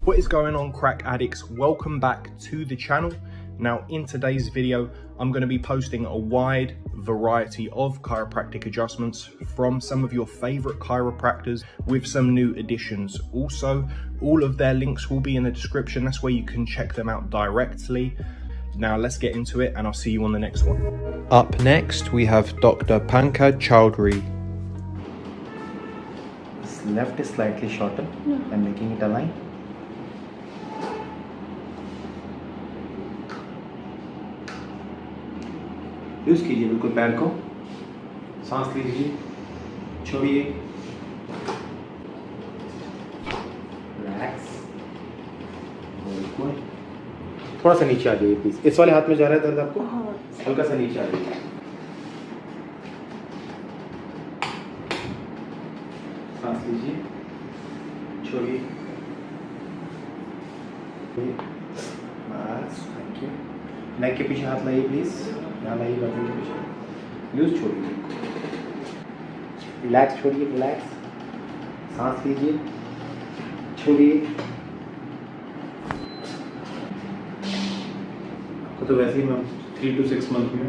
What is going on crack addicts? Welcome back to the channel. Now in today's video, I'm going to be posting a wide variety of chiropractic adjustments from some of your favorite chiropractors with some new additions. Also, all of their links will be in the description. That's where you can check them out directly. Now let's get into it and I'll see you on the next one. Up next, we have Dr. Pankaj Chowdhury. This left is slightly shorter and making it align. Use कीजिए बिल्कुल पैर को सांस लीजिए छोड़िए थोड़ा सा नीचे आ जाइए प्लीज़ इस वाले हाथ में जा रहा है दर्द आपको? हल्का सा नीचे आ जाइए। सांस लीजिए छोड़िए। बस थैंक यू नेक के पीछे हाथ लाइए प्लीज़ यहाँ लाइए गर्दन के पीछे। यूज़ छोड़िए। रिलैक्स छोड़िए रिलैक्स सांस लीजिए छोड़िए। तो वैसे ही ma'am three two six month में।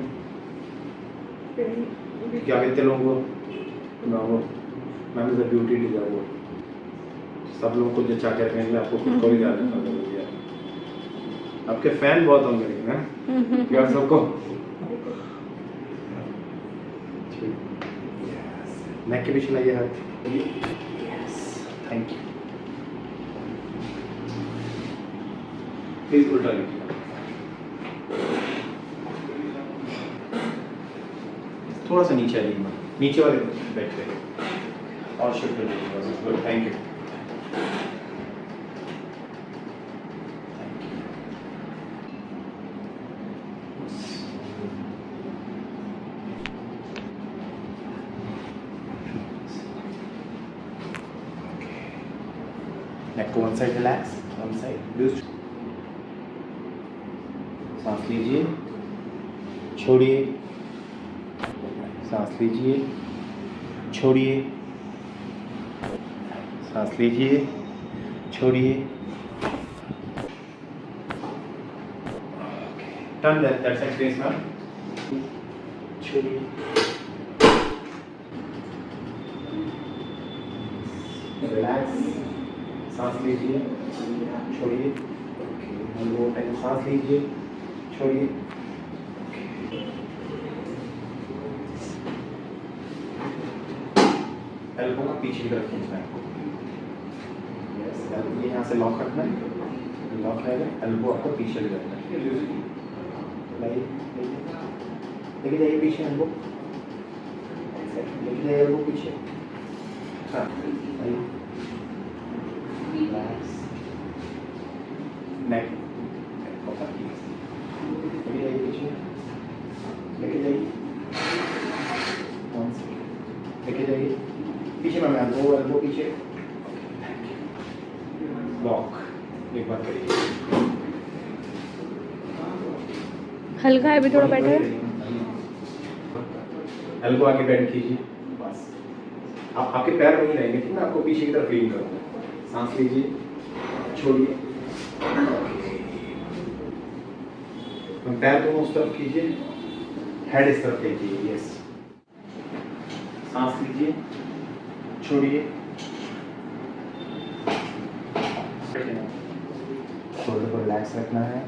क्या कहते लोगों को? ना वो ma'am is a beauty deserve सब लोगों को जचा के रखेंगे आपको खुद को भी ध्यान रखना आपके फ़ैन बहुत होंगे लेकिन हैं? यार सबको। नेक के पीछे लाइए हाथ। थैंक यू प्लीज़ उल्टा लीजिए। थोड़ा सा नीचे आइए नीचे वाले बैठ पे और good thank you one side, relax one side loose सांस लीजिए। छोड़िए। सांस लीजिए छोड़िए। सांस लीजिए छोड़िए। Done that. That's experience now. छोड़िए। रिलैक्स सांस लीजिए छोड़िए। दो टाइम सांस लीजिए छोड़िए। एल्बो को पीछे की तरफ़ खींचना है। यस एल्बो यहाँ से लॉक रखना है। लॉक रहेगा एल्बो आपको पीछे भी रखना है। लेके जाइए पीछे एल्बो लेके जाइए एल्बो पीछे। हाँ। आइए relax. Neck. Neck up please. लेके जाइए पीछे लेके जाइए One second. लेके जाइए मैम एल्बो पीछे लॉक एक बार करिए हल्का है अभी थोड़ा बेटर है एल्बो आगे बेंड कीजिए बस आप आपके पैर वहीं रहेंगे ठीक ना आपको पीछे की तरफ़ लीन करना सांस लीजिए छोड़िए पैर दोनों उस तरफ़ कीजिए हेड इस तरफ़ लीजिए यस सांस लीजिए छोड़िए। शोल्डर को रिलैक्स रखना है।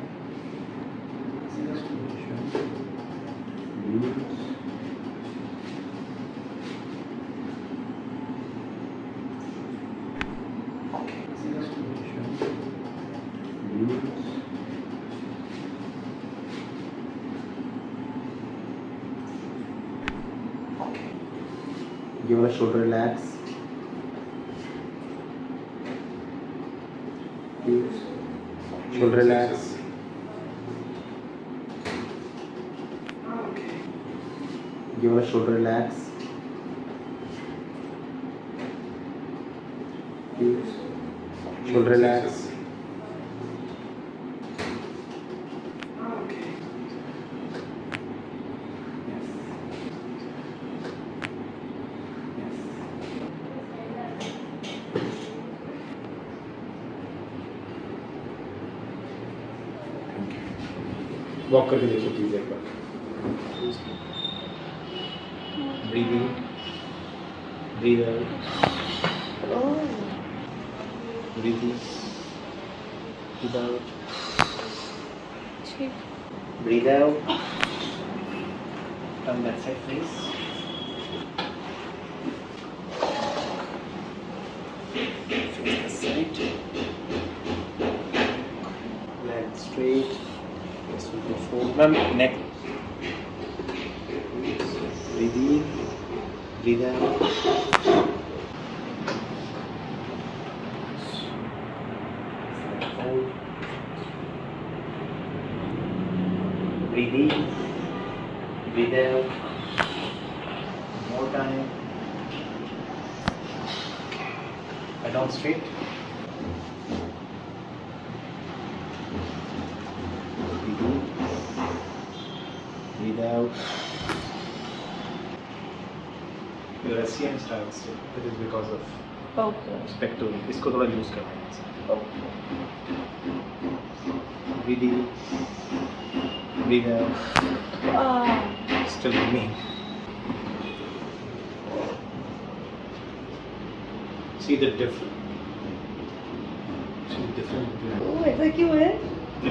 ये वाला shoulder relax Shoulder relax. Give a shoulder relax. Shoulder relax. Walk करके देखिए प्लीज़ एक बार। Breathe in breathe out breathe in breathe out. Turn that side, please. Ma'am neck, breathe in breathe out breathe in breathe out more time. I down straight Your SCM starts. That is because of okay spectral. इसको थोड़ा use करना है in, breathe out. Ah Still remain. See the difference. See the difference between ओह ऐसा क्यों है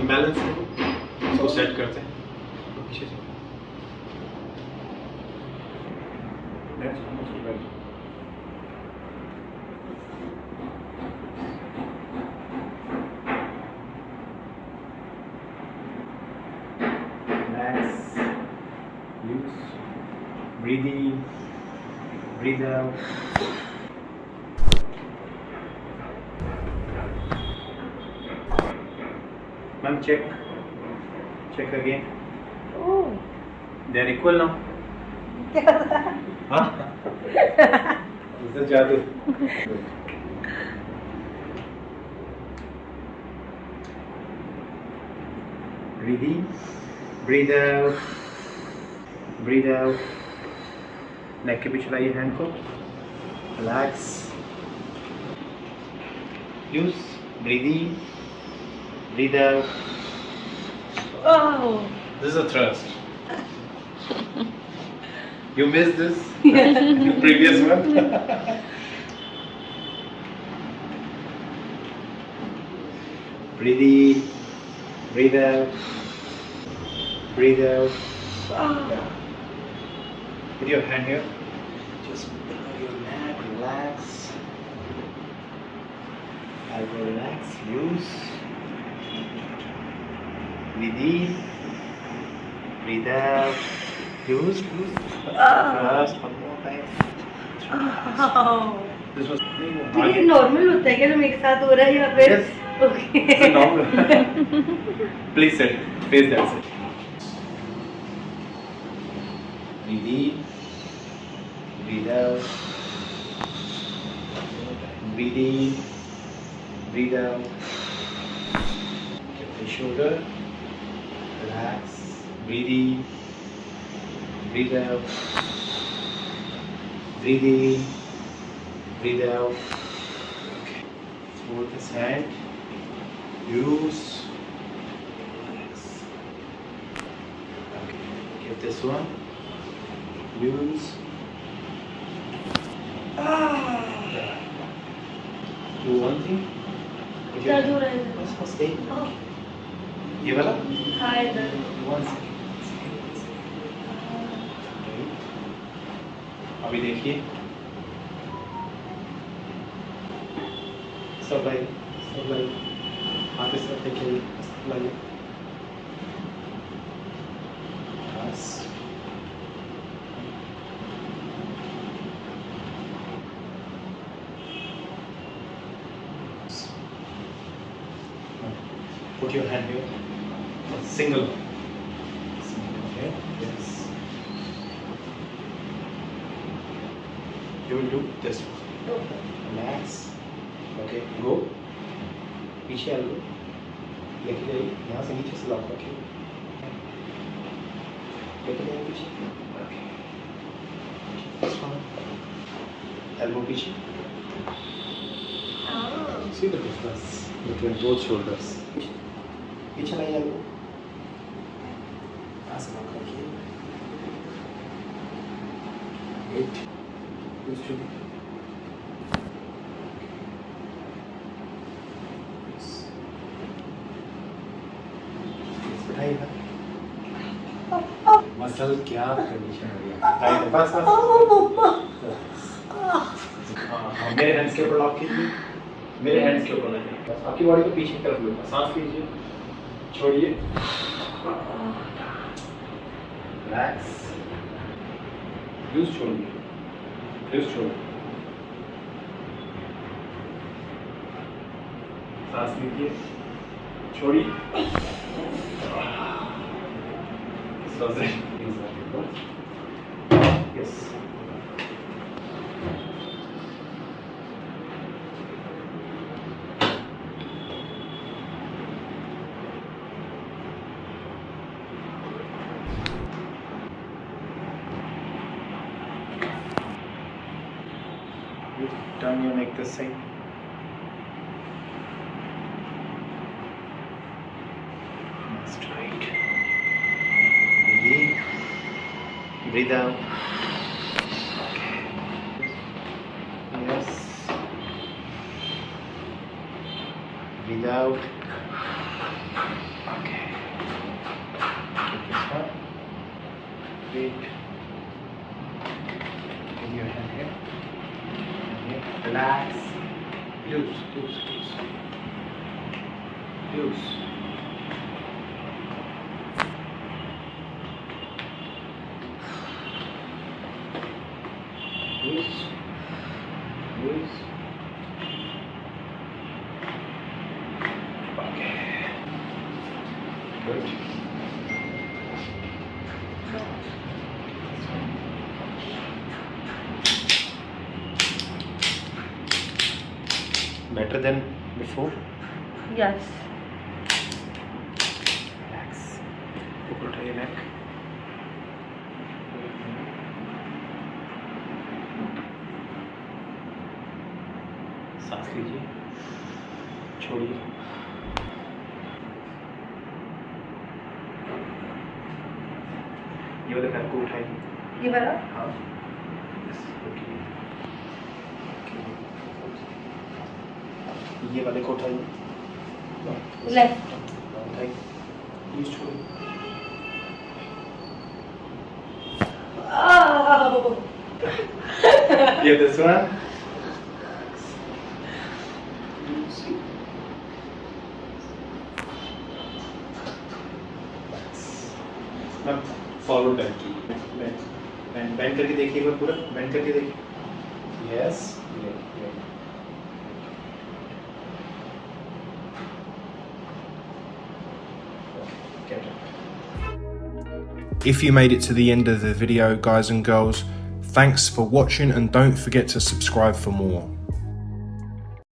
imbalance है इसको set करते हैं तो पीछे से That's almost right. Relax. Use. Breathe in. Breathe out. Ma'am, check. Check again. Oh. They're equal now. Is the jadoo? Breathe in, breathe out, breathe out. नेक के पीछे लाइए हैंड को relax use breathe in breathe out oh This is a thrust. You missed this in the previous one. breathe in, breathe out, breathe out. Ah Put your hand here. Just below your neck, relax. I will relax. Use. Breathe in. Breathe out. Use. Use. Thrust. One more time. Ah This was तो ये normal होता है क्या जब एक साथ हो रहा है या फिर okay normal. Please sit. Face that side. Breathe in. Breathe out. Breathe in. Breathe out. Keep the shoulder. Relax. Breathe in. Breathe out. Breathe in. Breathe out. Okay. Hold this hand. Use. Relax. Okay. Give this one. Use. Ah. Do one thing. Put your दर्द हो रहा है बस बस एक आह, ये वाला हाँ इधर वन अभी देखिए। सब लाइए सब लाइए हाथ इस तरफ़ देखिए सब लाइए। Put your hand here. Single here. Yes. You will do this. Relax. Okay. Go. पीछे आ लो लेके जाइए यहाँ से नीचे से लॉक रखिए लेके जाइए पीछे Okay. Elbow पीछे See the difference between both shoulders. पीछे लाइए elbow. सांस रोक रखिए एट यूज़ उठाइएगा मसल क्या कंडीशन हो गया बस बस हाँ, मेरे हैंड्स के ऊपर लॉक कीजिए। मेरे हैंड्स के ऊपर बस आपकी बॉडी को पीछे की तरफ़ सांस लीजिए। छोड़िए। रिलैक्स लूज छोड़िए लूज छोड़िए सांस लीजिए छोड़िए was and you make the same just right breathe breathe out. Okay. Yes. Breathe out. Deus, Deus. Better than before? Yes. Relax. ऊपर उठाइए neck. सांस लीजिए छोड़िए ये वाले पैर को उठाइए ये वाला हाँ Yes, okay. Okay. ये वाले को उठाइए लेफ़्ट उठाइए प्लीज़ छोड़िए ये one. मैम फॉरवर्ड बेंड की बेंड बेंड करके देखिए एक बार पूरा। बेंड करके देखिए। Yes Get If you made it to the end of the video, guys and girls, thanks for watching and don't forget to subscribe for more.